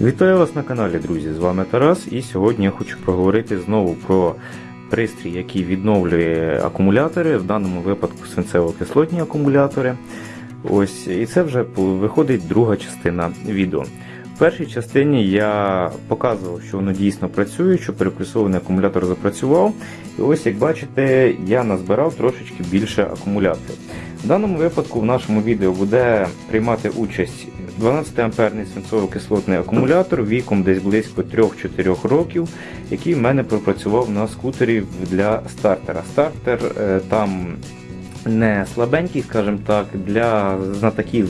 Вітаю вас на каналі, друзі! З вами Тарас, і сьогодні я хочу проговорити знову про пристрій, який відновлює акумулятори, в даному випадку свинцево-кислотні акумулятори. Ось, І це вже виходить друга частина відео. В першій частині я показував, що воно дійсно працює, що переплюсований акумулятор запрацював. І ось, як бачите, я назбирав трошечки більше акумуляторів. В даному випадку в нашому відео буде приймати участь 12 амперний свинцово-кислотний акумулятор віком десь близько 3-4 років, який в мене пропрацював на скутері для стартера. Стартер е, там не слабенький, скажімо так, для знатоків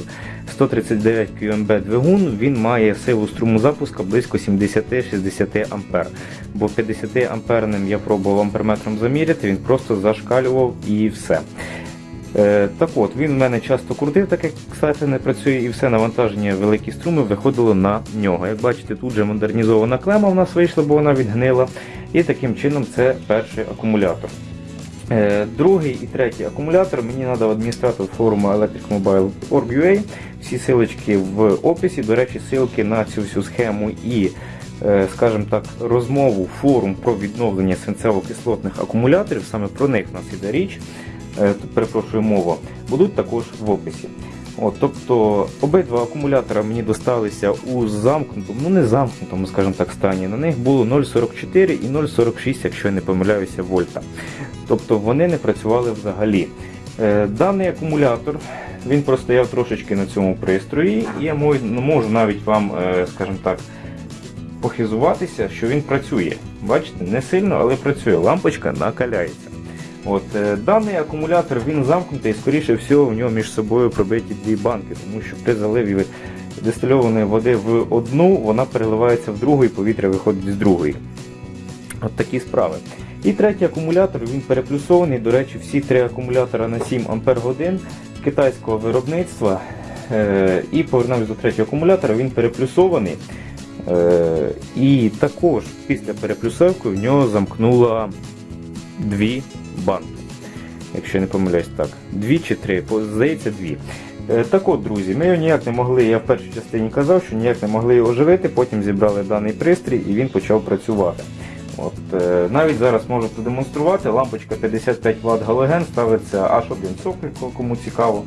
139 QMB двигун він має силу струму запуска близько 70-60 А. Бо 50 амперним я пробував амперметром заміряти, він просто зашкалював і все. Е, так от, він в мене часто крутив, так як кстати, не працює, і все навантаження великі струми виходило на нього. Як бачите, тут же модернізована клема в нас вийшла, бо вона відгнила. І таким чином це перший акумулятор. Е, другий і третій акумулятор мені надав адміністратор форуму electricmobile.org.ua. Всі силочки в описі. До речі, ссылки на цю всю схему і е, скажімо так, розмову форум про відновлення свинцево-кислотних акумуляторів. Саме про них нас іде річ. Е, перепрошую мову, будуть також в описі. От, Тобто обидва акумулятора мені досталися у замкнутому, ну не замкнутому, скажімо так, стані. На них було 0,44 і 0,46, якщо я не помиляюся, вольта. Тобто вони не працювали взагалі. Е, даний акумулятор він простояв трошечки на цьому пристрої, і я ну, можу навіть вам, е, скажімо так, похизуватися, що він працює. Бачите, не сильно, але працює. Лампочка накаляється. От, е, Даний акумулятор він замкнутий скоріше всього, в нього між собою пробиті дві банки, тому що при заливі дистильованої води в одну, вона переливається в другу і повітря виходить з другої. От такі справи. І третій акумулятор він переплюсований. До речі, всі три акумулятора на 7 Ах китайського виробництва. Е, і повернемось до третього акумулятора, він переплюсований. Е, і також після переплюсовки в нього замкнула дві банки. Якщо не помиляюсь так. Дві чи три, здається, дві. Е, так от, друзі, ми його ніяк не могли, я в першій частині казав, що ніяк не могли його оживити, потім зібрали даний пристрій і він почав працювати. От, е, Навіть зараз можу продемонструвати, лампочка 55 Вт галоген ставиться аж один соклик, кому цікаво.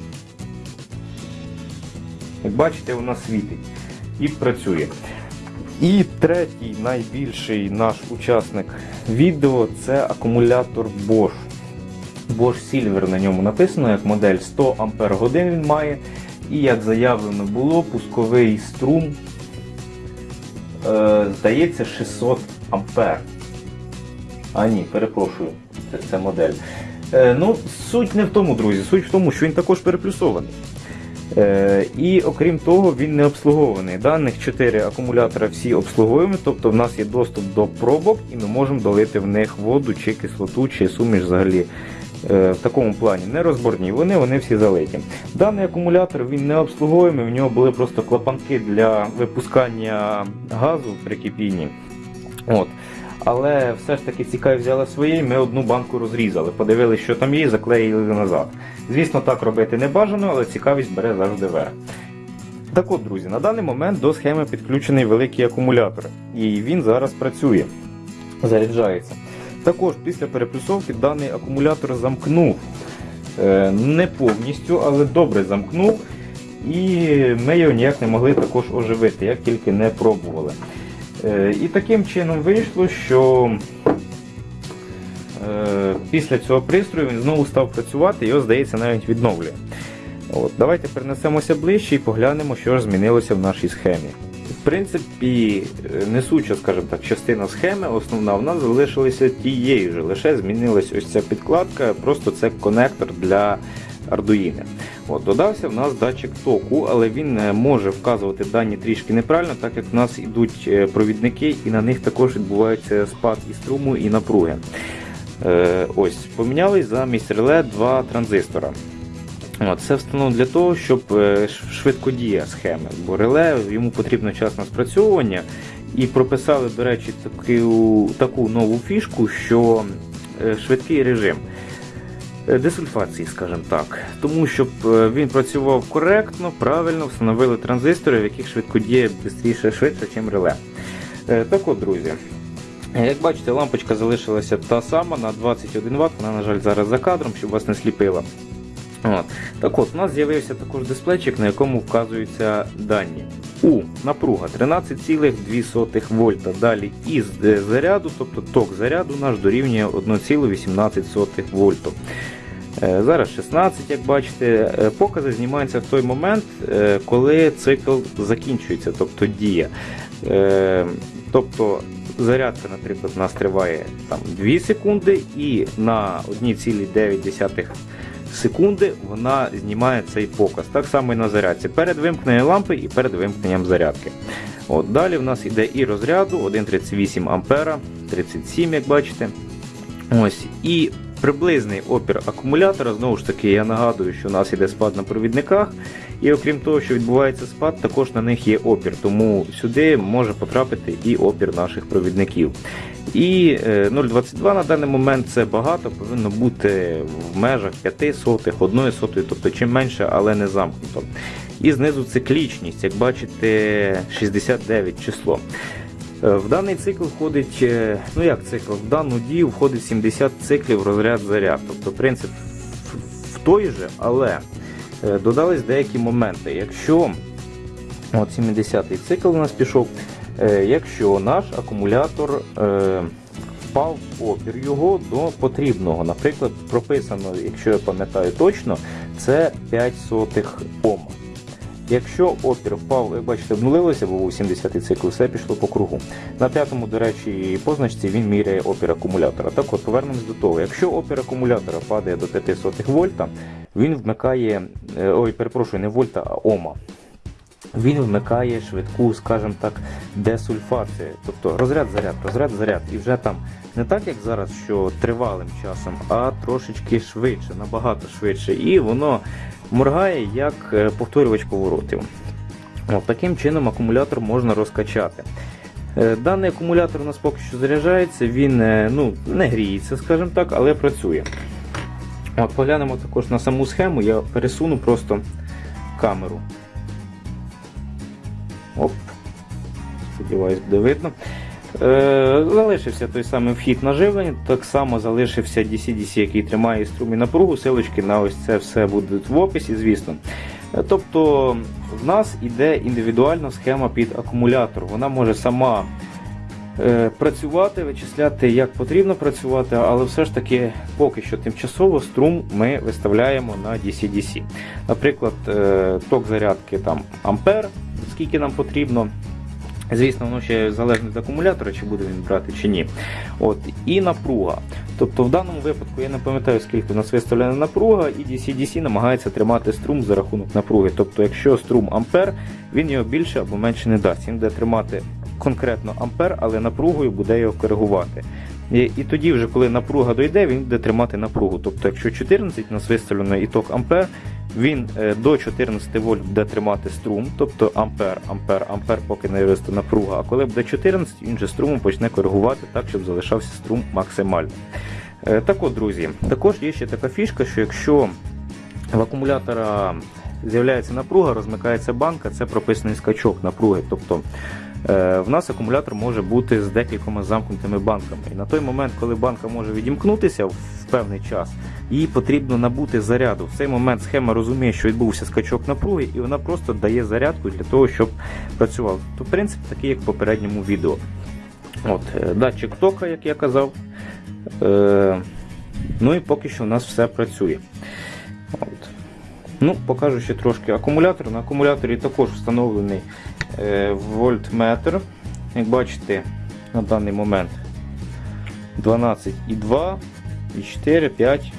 Як бачите, вона світить і працює. І третій найбільший наш учасник відео це акумулятор Bosch. Bosch Silver на ньому написано, як модель 100 Ах він має. І як заявлено було, пусковий струм, е, здається, 600 А. А ні, перепрошую, це, це модель. Е, ну, Суть не в тому, друзі, суть в тому, що він також переплюсований. Е, і окрім того, він не обслугований. Даних 4 акумулятора всі обслуговуємо, тобто в нас є доступ до пробок і ми можемо долити в них воду чи кислоту, чи суміш взагалі. Е, в такому плані не розборні, вони вони всі залиті. Даний акумулятор він не обслуговуємий, в нього були просто клапанки для випускання газу при кипінні. От. Але все ж таки цікаві взяли свої, ми одну банку розрізали, подивилися, що там є, заклеїли назад. Звісно, так робити не бажано, але цікавість бере завжди верх. Так от, друзі, на даний момент до схеми підключений великий акумулятор. І він зараз працює, заряджається. Також після переплюсовки даний акумулятор замкнув. Е, не повністю, але добре замкнув. І ми його ніяк не могли також оживити, як тільки не пробували. Е, і таким чином вийшло, що е, після цього пристрою він знову став працювати його, здається, навіть відновлює. От, Давайте перенесемося ближче і поглянемо, що ж змінилося в нашій схемі. В принципі, несуча, скажімо так, частина схеми, основна в нас залишилася тією ж, лише змінилася ось ця підкладка, просто це конектор для Arduino. От, Додався в нас датчик току, але він е, може вказувати дані трішки неправильно, так як в нас йдуть е, провідники і на них також відбувається спад і струму, і напруги. Е, ось, Помінялись замість реле два транзистора. От, Це встановлено для того, щоб швидко діє схеми, бо реле йому потрібно час на спрацьовування. І прописали, до речі, таку таку нову фішку, що швидкий режим. Е, десульфації, скажімо так. Тому щоб е, він працював коректно, правильно, встановили транзистори, в яких швидкодіє швидше, швидше, ніж реле. Е, Так от, друзі. Як бачите, лампочка залишилася та сама на 21 Вт, вона, на жаль, зараз за кадром, щоб вас не сліпила. От. Так от, у нас з'явився також дисплейчик, на якому вказуються дані. У напруга 13,2 вольта. Далі із заряду, тобто ток заряду наш дорівнює 1,18 вольту. Е, Зараз 16, як бачите, Е, покази знімаються в той момент, е, коли цикл закінчується, тобто дія. Тобто зарядка, наприклад, у нас триває там, 2 секунди, і на 1,9 секунди вона знімає цей показ. Так само і на зарядці. Перед вимкненням лампи і перед вимкненням зарядки. От, Далі в нас йде і розряду 1,38 ампера, 37, як бачите. Ось. І приблизний опір акумулятора. Знову ж таки, я нагадую, що у нас йде спад на провідниках. І окрім того, що відбувається спад, також на них є опір. Тому сюди може потрапити і опір наших провідників. І е, 0,22 на даний момент це багато, повинно бути в межах 5 сотих, 1 сотої, тобто чим менше, але не замкнуто. І знизу циклічність, як бачите, 69 число. Е, В даний цикл входить, е, ну як цикл, в дану дію входить 70 циклів розряд заряд. Тобто принцип в- в той же, але е, додались деякі моменти. Якщо от 70-й цикл у нас пішов, якщо наш акумулятор впав опір його до потрібного, наприклад, прописано, якщо я пам'ятаю точно, це 5 сотих Ома. Якщо опір впав, як бачите, обнулилося, бо був 70-й цикл, все пішло по кругу. На п'ятому, до речі, позначці він міряє опір акумулятора. Так от, повернемось до того. Якщо опір акумулятора падає до 5 сотих вольта, він вмикає, е, ой, перепрошую, не вольта, а ома. Він вмикає швидку, скажімо так, десульфацію. Тобто розряд, заряд, розряд, заряд. І вже там не так, як зараз, що тривалим часом, а трошечки швидше, набагато швидше. І воно моргає як е, повторювач поворотів. От, таким чином акумулятор можна розкачати. Е, Даний акумулятор у нас поки що заряджається, він е, ну, не гріється, скажімо так, але працює. От, Поглянемо також на саму схему, я пересуну просто камеру. Оп. Сподіваюсь, буде видно. Е, залишився той самий вхід на живлення, так само залишився DC-DC, який тримає струм і напругу. Силочки на ось це все будуть в описі, звісно. Е, Тобто в нас іде індивідуальна схема під акумулятор. Вона може сама е, працювати, вичисляти, як потрібно працювати, але все ж таки поки що тимчасово струм ми виставляємо на DC-DC. Наприклад, ток зарядки там ампер, скільки нам потрібно. Звісно, воно ще залежно від акумулятора, чи буде він брати чи ні. От, І напруга. Тобто в даному випадку я не пам'ятаю, скільки у нас виставлена напруга, і DC-DC намагається тримати струм за рахунок напруги. Тобто, якщо струм ампер, він його більше або менше не дасть. Він буде тримати конкретно ампер, але напругою буде його коригувати. І, і тоді, вже коли напруга дойде, він буде тримати напругу. Тобто, якщо 14 у нас виставлено і ток ампер, він е, до 14 вольт буде тримати струм, тобто ампер, ампер, ампер, поки не виросте напруга. А коли буде 14, він же струмом почне коригувати так, щоб залишався струм максимально. Е, Так от, друзі, також є ще така фішка, що якщо в акумулятора з'являється напруга, розмикається банка, це прописаний скачок напруги. Тобто в нас акумулятор може бути з декількома замкнутими банками. І на той момент, коли банка може відімкнутися в певний час, їй потрібно набути заряду. В цей момент схема розуміє, що відбувся скачок напруги, і вона просто дає зарядку для того, щоб працював. То принцип такий, як в попередньому відео. От, е, Датчик тока, як я казав. Е, ну і поки що у нас все працює. От. Ну, Покажу ще трошки акумулятор. На акумуляторі також встановлений е, вольтметр. Як бачите, на даний момент 12,2, і 4, 5.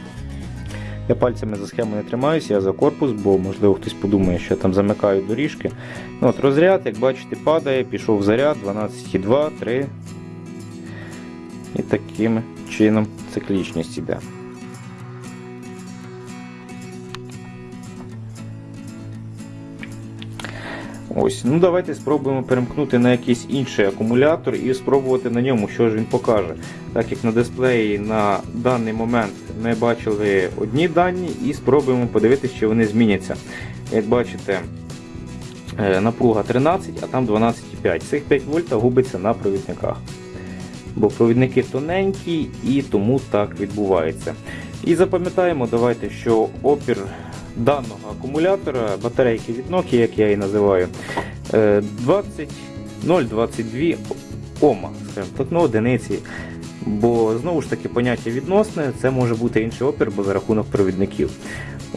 Я пальцями за схему не тримаюся, я за корпус, бо можливо хтось подумає, що я там замикаю доріжки. Ну, от Розряд, як бачите, падає, пішов заряд 12,2, 3. І таким чином циклічність іде. Ось, ну давайте спробуємо перемкнути на якийсь інший акумулятор і спробувати на ньому, що ж він покаже. Так як на дисплеї на даний момент ми бачили одні дані і спробуємо подивитися, чи вони зміняться. Як бачите, е, напруга 13, а там 12,5. Цих 5 вольт губиться на провідниках. Бо провідники тоненькі і тому так відбувається. І запам'ятаємо, давайте, що опір даного акумулятора, батарейки від Nokia, як я її називаю, е, 20 0,22 Ома, скажімо так, ну, одиниці. Бо знову ж таки поняття відносне, це може бути інший опір, бо за рахунок провідників.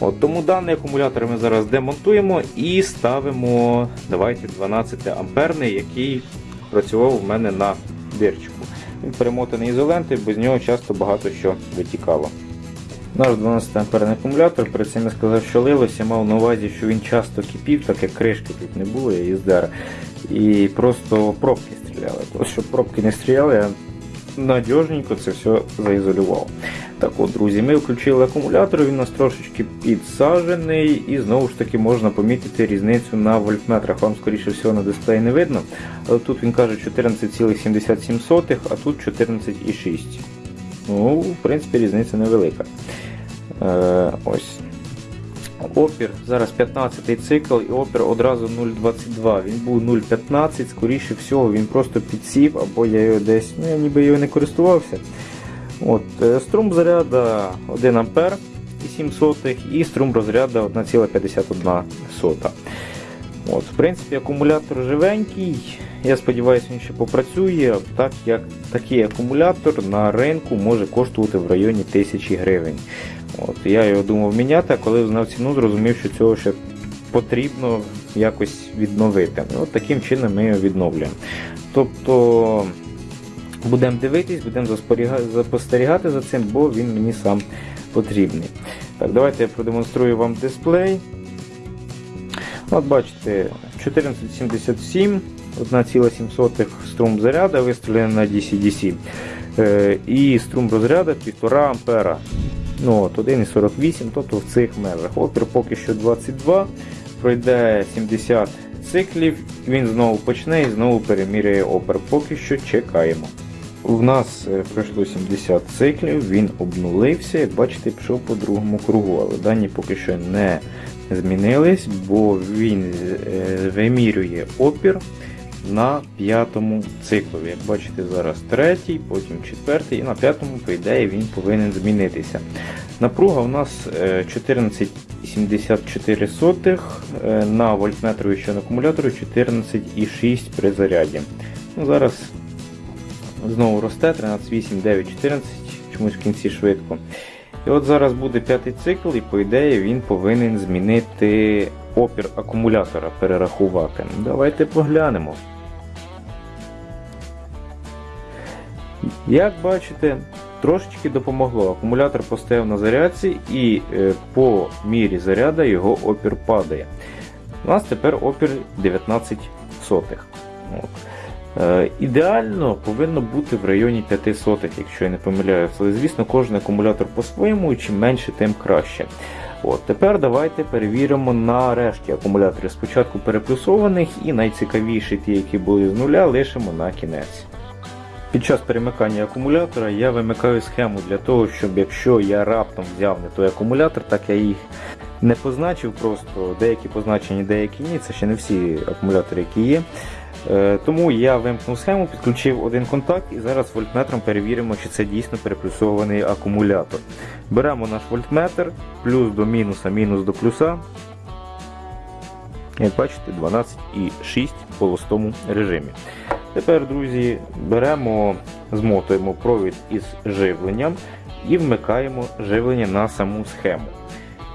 От, Тому даний акумулятор ми зараз демонтуємо і ставимо давайте 12 амперний, який працював у мене на дирчику. Він перемотаний ізолентою, без нього часто багато що витікало. Наш 12 амперний акумулятор, перед цим я сказав, що лилося, мав на увазі, що він часто кипів, так як кришки тут не було, я їздер. І просто пробки стріляли. Тобто, щоб пробки не стріляли, я надіжненько це все заізолював. Так от, друзі, ми включили акумулятор, він у нас трошечки підсаджений, і знову ж таки можна помітити різницю на вольтметрах. Вам, скоріше всього, на дисплеї не видно. Але тут він каже 14,77, а тут 14,6. Ну, в принципі, різниця невелика. Е, ось. Опір, зараз 15 цикл і опір одразу 0,22. Він був 0,15, скоріше всього, він просто підсів, або я його десь, ну я ніби його не користувався. От, е, Струм заряда 1 А і 7 сотих, і струм розряду 1,51. От, В принципі, акумулятор живенький. Я сподіваюся, він ще попрацює, так як такий акумулятор на ринку може коштувати в районі 1000 гривень. От, Я його думав міняти, а коли знав ціну, зрозумів, що цього ще потрібно якось відновити. От Таким чином ми його відновлюємо. Тобто будемо дивитись, будемо спостерігати за цим, бо він мені сам потрібний. Так, Давайте я продемонструю вам дисплей. От Бачите, 1477, 1,7 струм заряду виставлений на DC-DC. Е, і струм розряду 1,5 ампера. Ну, от 1,48, тобто в цих межах. Опір поки що 22, пройде 70 циклів, він знову почне і знову переміряє опір. Поки що чекаємо. У нас е, пройшло 70 циклів, він обнулився, як бачите, пішов по другому кругу, але дані поки що не змінились, бо він е, вимірює опір на п'ятому циклові. Як бачите, зараз третій, потім четвертий і на п'ятому, по ідеї, він повинен змінитися. Напруга у нас 14,74 е, на вольтметрові що на акумуляторі 14,6 при заряді. Ну, Зараз знову росте 13,8, 9, 14, чомусь в кінці швидко. І от зараз буде п'ятий цикл, і по ідеї він повинен змінити опір акумулятора, перерахувати. Давайте поглянемо. Як бачите, трошечки допомогло. Акумулятор постояв на зарядці і е, по мірі заряду його опір падає. У нас тепер опір 19 сотих. От. Е, ідеально повинно бути в районі 5 сотих, якщо я не помиляюся. Але, звісно, кожен акумулятор по-своєму, і чим менше, тим краще. От, Тепер давайте перевіримо на решті акумуляторів. Спочатку переплюсованих і найцікавіші ті, які були з нуля, лишимо на кінець. Під час перемикання акумулятора я вимикаю схему для того, щоб якщо я раптом взяв не той акумулятор, так я їх не позначив, просто деякі позначені, деякі ні. Це ще не всі акумулятори, які є. Е, тому я вимкнув схему, підключив один контакт і зараз вольтметром перевіримо, чи це дійсно переплюсований акумулятор. Беремо наш вольтметр, плюс до мінуса, мінус до плюса. Як бачите, 12,6 в холостому режимі. Тепер, друзі, беремо, змотуємо провід із живленням і вмикаємо живлення на саму схему.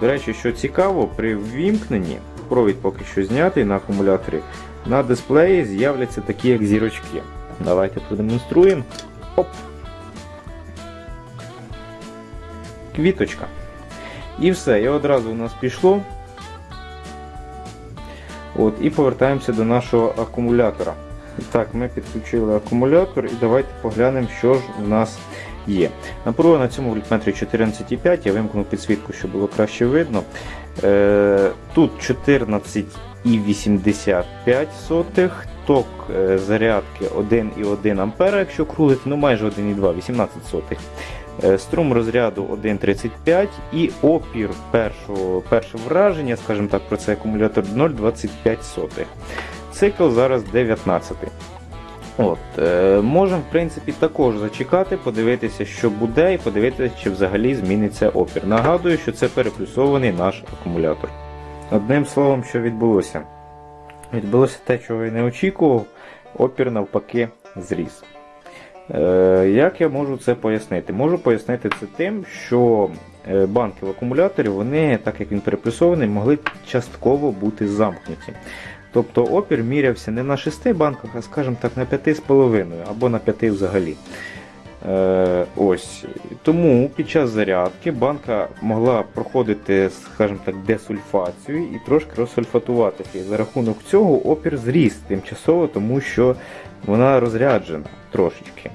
До речі, що цікаво, при ввімкненні провід поки що знятий на акумуляторі, на дисплеї з'являться такі як зірочки. Давайте продемонструємо. Оп! Квіточка. І все, і одразу у нас пішло. От, І повертаємося до нашого акумулятора. Так, ми підключили акумулятор і давайте поглянемо, що ж у нас є. Напруга на цьому вольтметрі 14,5, я вимкнув підсвітку, щоб було краще видно. Е, Тут 14,85 ток е, зарядки 1,1 А, якщо крутити, ну майже 1,2, 18 сотих. Е, Струм розряду 1,35 і опір першого, перше враження, скажімо так, про цей акумулятор 0,25. Цикл зараз 19. От, е, Можемо, в принципі, також зачекати, подивитися, що буде, і подивитися, чи взагалі зміниться опір. Нагадую, що це переплюсований наш акумулятор. Одним словом, що відбулося? Відбулося те, чого я не очікував, опір навпаки зріс. Е, Як я можу це пояснити? Можу пояснити це тим, що е, банки в акумуляторі, вони, так як він переплюсований, могли частково бути замкнуті. Тобто опір мірявся не на 6 банках, а скажімо так, на 5,5 або на 5 взагалі. Е, ось. Тому під час зарядки банка могла проходити, скажімо так, десульфацію і трошки розсульфатуватися. І за рахунок цього опір зріс тимчасово, тому що вона розряджена трошечки.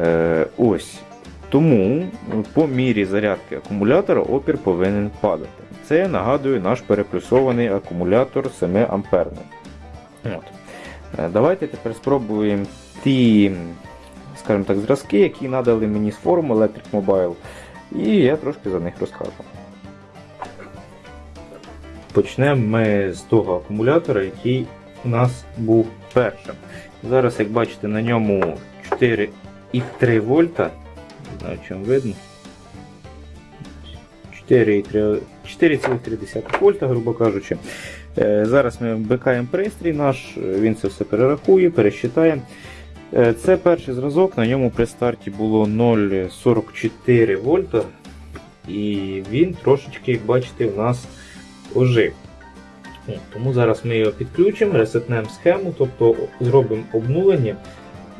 Е, ось. Тому по мірі зарядки акумулятора опір повинен падати. Це нагадую наш переплюсований акумулятор 7 амперний. Е, Давайте тепер спробуємо ті скажімо так, зразки, які надали мені з форуму Electric Mobile, і я трошки за них розкажу. Почнемо ми з того акумулятора, який у нас був першим. Зараз, як бачите, на ньому 4,3 вольта. Не знаю, чим видно. 4,3 4,3 вольта, грубо кажучи. Е, Зараз ми вмикаємо пристрій наш, він це все перерахує, пересчитає. Е, Це перший зразок, на ньому при старті було 0,44 вольта. І він трошечки, як бачите, у нас ожив. Тому зараз ми його підключимо, ресетнемо схему, тобто зробимо обнулення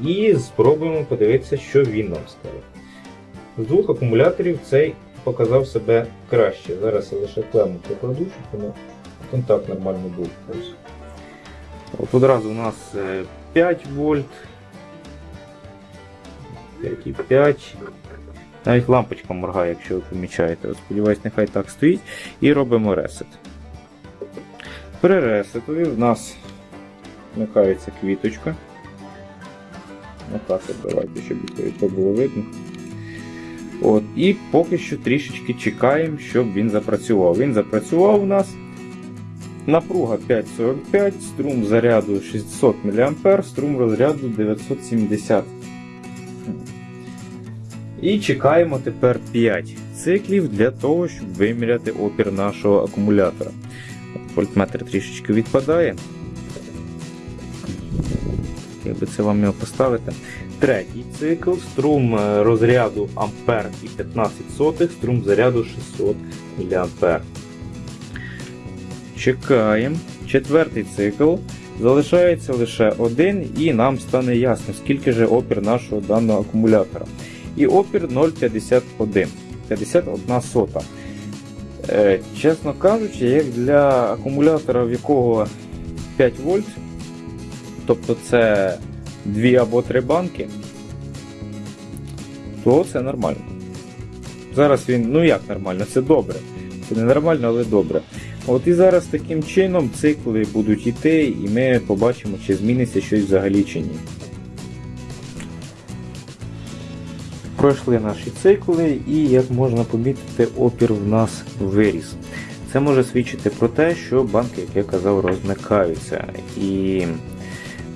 і спробуємо подивитися, що він нам скаже. З двох акумуляторів цей показав себе краще. Зараз я лише клему прикладу, щоб воно контакт нормально був. От одразу у нас е, 5 вольт. 5,5. Навіть лампочка моргає, якщо ви помічаєте. Сподіваюсь, нехай так стоїть. І робимо ресет. При ресетові в нас вмикається квіточка. Отак от давайте, щоб це було видно. От, І поки що трішечки чекаємо, щоб він запрацював. Він запрацював у нас. Напруга 5,45, струм заряду 600 мА, струм розряду 970 І чекаємо тепер 5 циклів для того, щоб виміряти опір нашого акумулятора. Вольтметр трішечки відпадає. Як би це вам його поставити? Третій цикл, струм е, розряду ампер і 15 сотих, струм заряду 600 мА. Чекаємо. Четвертий цикл. Залишається лише один, і нам стане ясно, скільки же опір нашого даного акумулятора. І опір 0,51. 51 сота. Е, чесно кажучи, як для акумулятора, в якого 5 вольт, тобто це 2 або 3 банки, то це нормально. Зараз він, ну як нормально, це добре. Це не нормально, але добре. От і зараз таким чином цикли будуть йти, і ми побачимо, чи зміниться щось взагалі чи ні. Пройшли наші цикли, і як можна помітити, опір в нас виріс. Це може свідчити про те, що банки, як я казав, розмикаються. І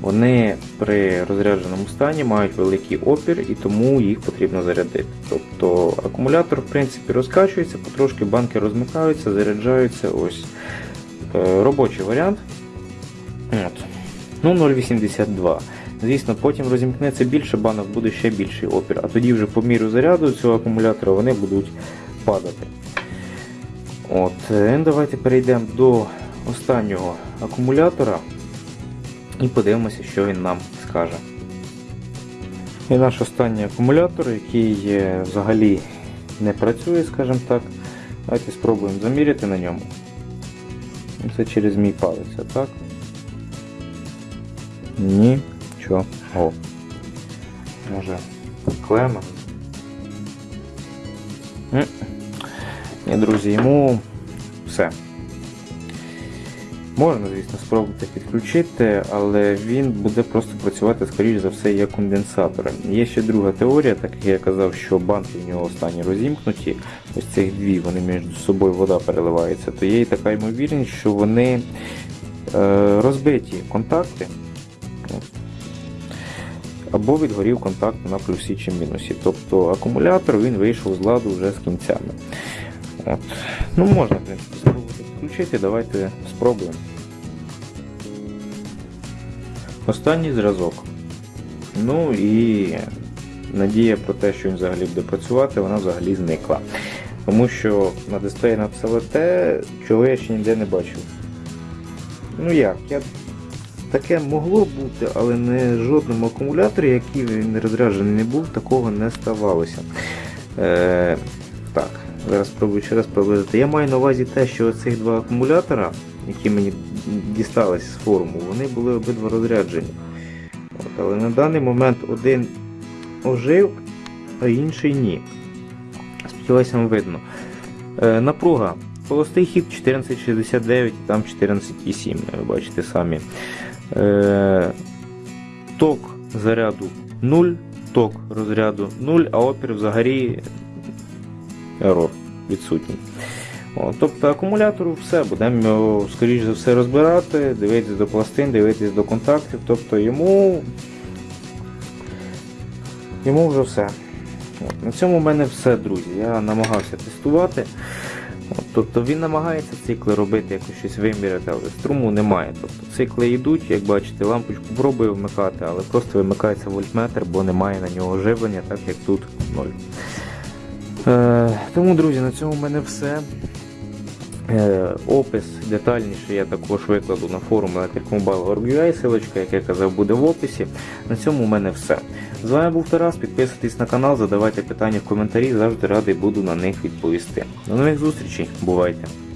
вони при розрядженому стані мають великий опір і тому їх потрібно зарядити. Тобто акумулятор в принципі розкачується, потрошки банки розмикаються, заряджаються. Ось е, робочий варіант. От. Ну 0,82. Звісно, потім розімкнеться більше банок, буде ще більший опір, а тоді вже по міру заряду цього акумулятора вони будуть падати. От, е, Давайте перейдемо до останнього акумулятора і подивимося, що він нам скаже. І наш останній акумулятор, який взагалі не працює, скажімо так. Давайте спробуємо заміряти на ньому. Це через мій палець, а так? Нічого. Може клема. Ні, друзі, йому все. Можна, звісно, спробувати підключити, але він буде просто працювати, скоріш за все, як конденсатором. Є ще друга теорія, так як я казав, що банки в нього останні розімкнуті, ось цих дві, вони між собою вода переливається, то є і така ймовірність, що вони е, розбиті контакти. Або відгорів контакт на плюсі чи мінусі. Тобто акумулятор він вийшов з ладу вже з кінцями. От. Ну, можна, в принципі, спробувати підключити, давайте спробуємо. Останній зразок. Ну і надія про те, що він взагалі буде працювати, вона взагалі зникла. Тому що на дисплеї написали те, чого я ще ніде не бачив. Ну як, я... таке могло бути, але не жодному акумуляторі, який він розряджений не був, такого не ставалося. Е, так, зараз спробую ще раз приблизити. Я маю на увазі те, що цих два акумулятора, які мені дісталися з форуму, вони були обидва розряджені. От, але на даний момент один ожив, а інший ні. Сподіваюся, вам видно. Е, напруга. Холостий хід 1469 і там 14,7, ви бачите самі. Е, ток заряду 0, ток розряду 0, а опір взагалі ерор відсутній. Тобто акумулятору все, будемо скоріш за все розбирати, дивитися до пластин, дивитися до контактів, тобто йому йому вже все. От, на цьому в мене все, друзі. Я намагався тестувати. От, тобто він намагається цикли робити, якось щось виміряти, але струму немає. Тобто цикли йдуть, як бачите, лампочку пробую вмикати, але просто вимикається вольтметр, бо немає на нього живлення, так як тут 0. Е, тому, друзі, на цьому в мене все. Е, опис детальніше я також викладу на форум electricmobile.org.ua, силочка, як я казав, буде в описі. На цьому в мене все. З вами був Тарас, підписуйтесь на канал, задавайте питання в коментарі, завжди радий буду на них відповісти. До нових зустрічей, бувайте!